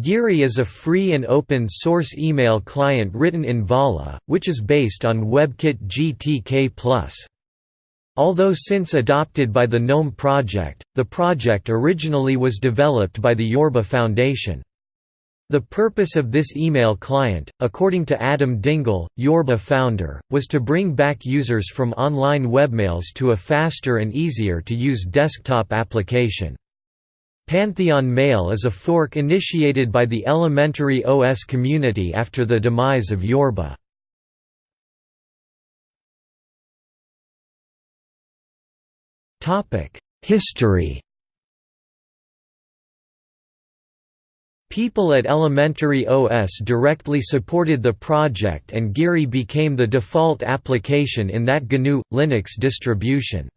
Geary is a free and open-source email client written in Vala, which is based on WebKit GTK+. Although since adopted by the GNOME project, the project originally was developed by the Yorba Foundation. The purpose of this email client, according to Adam Dingle, Yorba founder, was to bring back users from online webmails to a faster and easier to use desktop application. Pantheon Mail is a fork initiated by the Elementary OS community after the demise of Yorba. History People at Elementary OS directly supported the project and Geary became the default application in that GNU Linux distribution.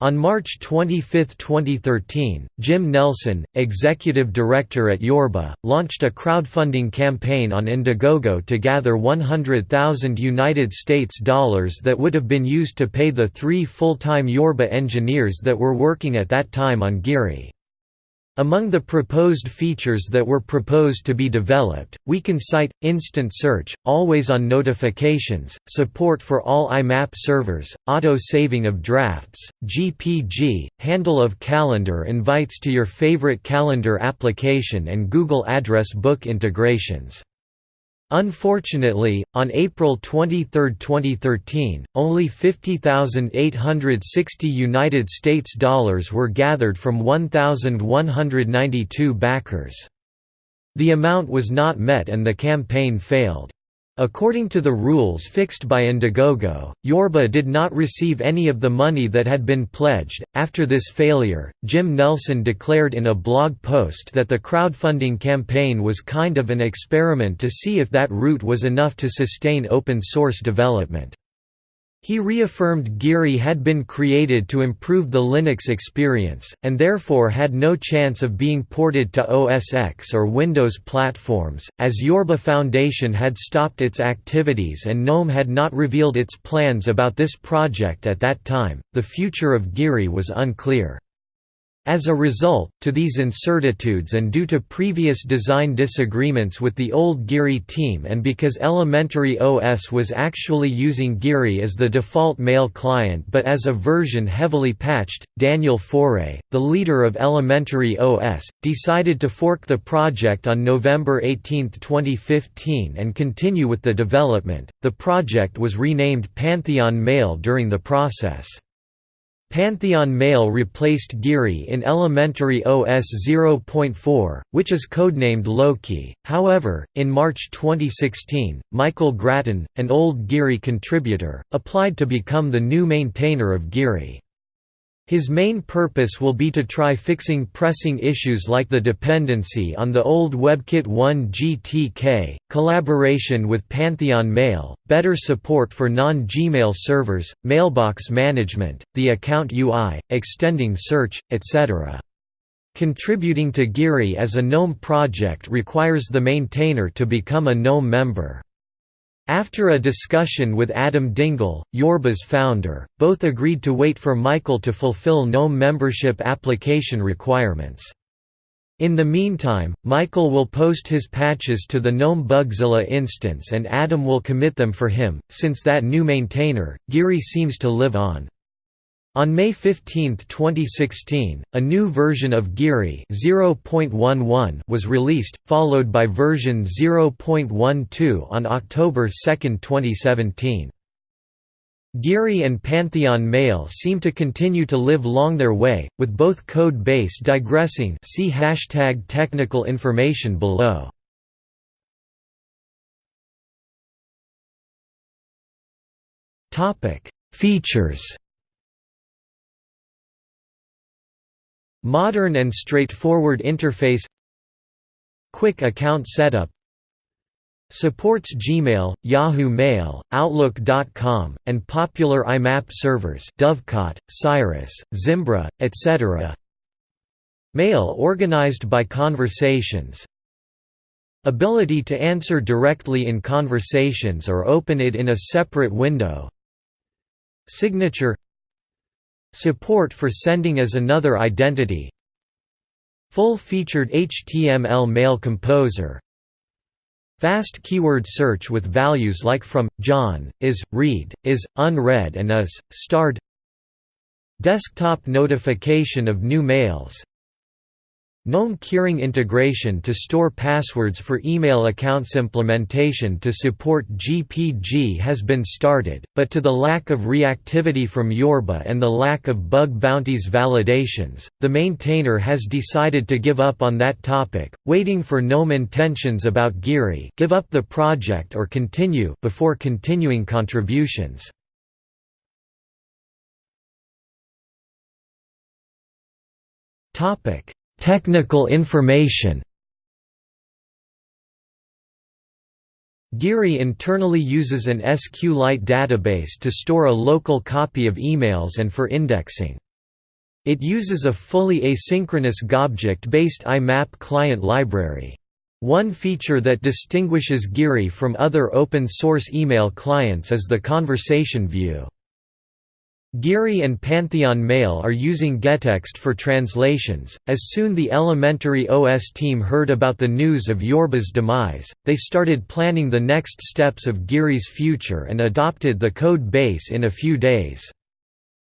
On March 25, 2013, Jim Nelson, executive director at Yorba, launched a crowdfunding campaign on Indiegogo to gather 100,000 United States dollars that would have been used to pay the three full-time Yorba engineers that were working at that time on Geary. Among the proposed features that were proposed to be developed, we can cite, instant search, always-on notifications, support for all IMAP servers, auto-saving of drafts, GPG, handle of calendar invites to your favorite calendar application and Google Address Book integrations. Unfortunately, on April 23, 2013, only 50,860 United States dollars were gathered from 1,192 backers. The amount was not met and the campaign failed. According to the rules fixed by Indiegogo, Yorba did not receive any of the money that had been pledged. After this failure, Jim Nelson declared in a blog post that the crowdfunding campaign was kind of an experiment to see if that route was enough to sustain open source development. He reaffirmed Geary had been created to improve the Linux experience, and therefore had no chance of being ported to OS X or Windows platforms, as Yorba Foundation had stopped its activities and GNOME had not revealed its plans about this project at that time. The future of Geary was unclear. As a result, to these incertitudes and due to previous design disagreements with the old Geary team and because Elementary OS was actually using Geary as the default mail client but as a version heavily patched, Daniel Foré, the leader of Elementary OS, decided to fork the project on November 18, 2015 and continue with the development. The project was renamed Pantheon Mail during the process. Pantheon Mail replaced Geary in Elementary OS 0.4, which is codenamed Loki. However, in March 2016, Michael Gratton, an old Geary contributor, applied to become the new maintainer of Geary. His main purpose will be to try fixing pressing issues like the dependency on the old WebKit 1 GTK, collaboration with Pantheon Mail, better support for non-Gmail servers, mailbox management, the account UI, extending search, etc. Contributing to Geary as a GNOME project requires the maintainer to become a GNOME member. After a discussion with Adam Dingle, Yorba's founder, both agreed to wait for Michael to fulfill GNOME membership application requirements. In the meantime, Michael will post his patches to the GNOME Bugzilla instance and Adam will commit them for him, since that new maintainer, Geary seems to live on. On May 15, 2016, a new version of Geary was released, followed by version 0.12 on October 2, 2017. Geary and Pantheon Mail seem to continue to live long their way, with both code base digressing see hashtag technical information below. Features Modern and straightforward interface Quick account setup Supports Gmail, Yahoo Mail, Outlook.com, and popular IMAP servers Dovecot, Cyrus, Zimbra, etc. Mail organized by conversations Ability to answer directly in conversations or open it in a separate window Signature Support for sending as another identity. Full-featured HTML mail composer. Fast keyword search with values like from, John, is, read, is, unread and is, starred. Desktop notification of new mails GNOME Keyring integration to store passwords for email accounts implementation to support GPG has been started, but to the lack of reactivity from Yorba and the lack of bug bounties validations, the maintainer has decided to give up on that topic, waiting for GNOME intentions about Geary give up the project or continue before continuing contributions. Topic Technical information Geary internally uses an SQLite database to store a local copy of emails and for indexing. It uses a fully asynchronous Gobject-based IMAP client library. One feature that distinguishes Geary from other open-source email clients is the conversation view. Geary and Pantheon Mail are using gettext for translations. As soon the Elementary OS team heard about the news of Yorba's demise, they started planning the next steps of Geary's future and adopted the code base in a few days.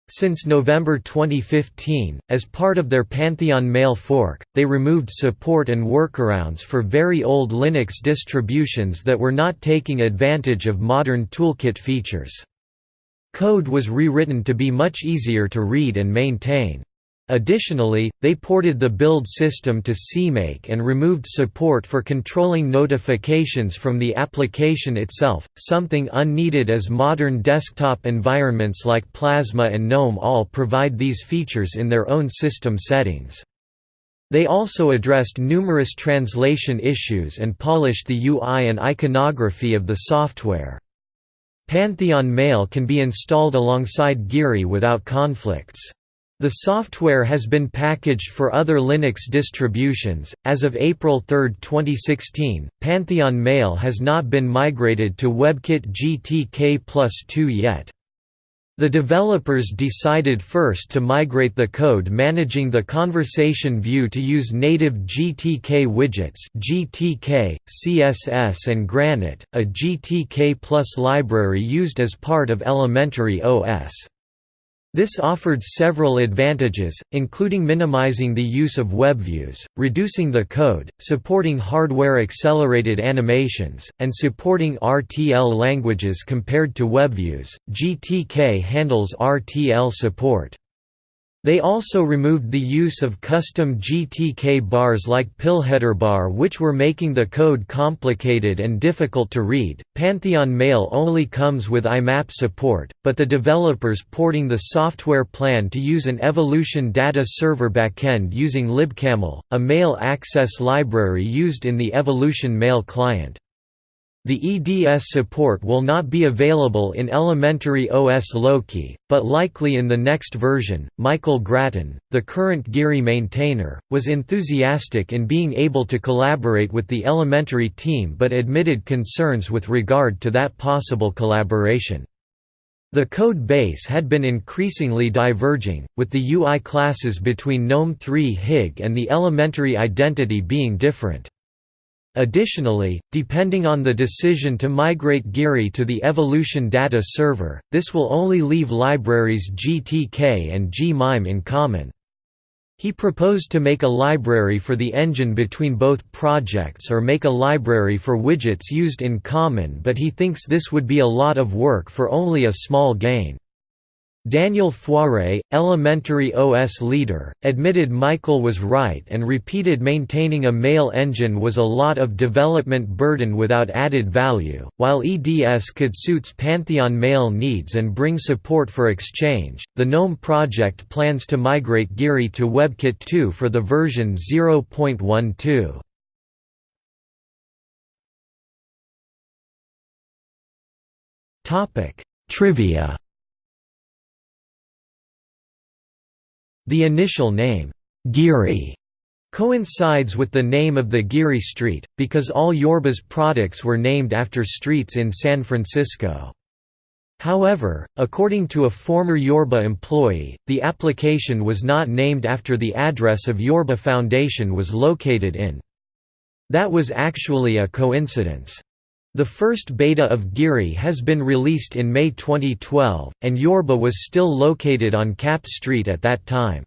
Since November 2015, as part of their Pantheon Mail fork, they removed support and workarounds for very old Linux distributions that were not taking advantage of modern toolkit features. Code was rewritten to be much easier to read and maintain. Additionally, they ported the build system to CMake and removed support for controlling notifications from the application itself, something unneeded as modern desktop environments like Plasma and GNOME all provide these features in their own system settings. They also addressed numerous translation issues and polished the UI and iconography of the software. Pantheon Mail can be installed alongside Geary without conflicts. The software has been packaged for other Linux distributions. As of April 3, 2016, Pantheon Mail has not been migrated to WebKit GTK Plus 2 yet. The developers decided first to migrate the code managing the conversation view to use native GTK widgets GTK, CSS and Granite, a GTK Plus library used as part of elementary OS. This offered several advantages, including minimizing the use of WebViews, reducing the code, supporting hardware-accelerated animations, and supporting RTL languages compared to WebViews. GTK handles RTL support. They also removed the use of custom GTK bars like pillheaderbar which were making the code complicated and difficult to read. Pantheon Mail only comes with IMAP support, but the developers porting the software plan to use an Evolution data server backend using libcamel, a mail access library used in the Evolution Mail client. The EDS support will not be available in elementary OS Loki, but likely in the next version. Michael Gratton, the current Geary maintainer, was enthusiastic in being able to collaborate with the elementary team but admitted concerns with regard to that possible collaboration. The code base had been increasingly diverging, with the UI classes between GNOME 3 HIG and the elementary identity being different. Additionally, depending on the decision to migrate Geary to the Evolution data server, this will only leave libraries GTK and gmime in common. He proposed to make a library for the engine between both projects or make a library for widgets used in common but he thinks this would be a lot of work for only a small gain. Daniel Foré, elementary OS leader, admitted Michael was right and repeated maintaining a mail engine was a lot of development burden without added value. While EDS could suits Pantheon mail needs and bring support for Exchange, the GNOME project plans to migrate Geary to WebKit 2 for the version 0.12. Trivia The initial name, Geary, coincides with the name of the Geary Street, because all Yorba's products were named after streets in San Francisco. However, according to a former Yorba employee, the application was not named after the address of Yorba Foundation was located in. That was actually a coincidence. The first beta of Geary has been released in May 2012, and Yorba was still located on Cap Street at that time.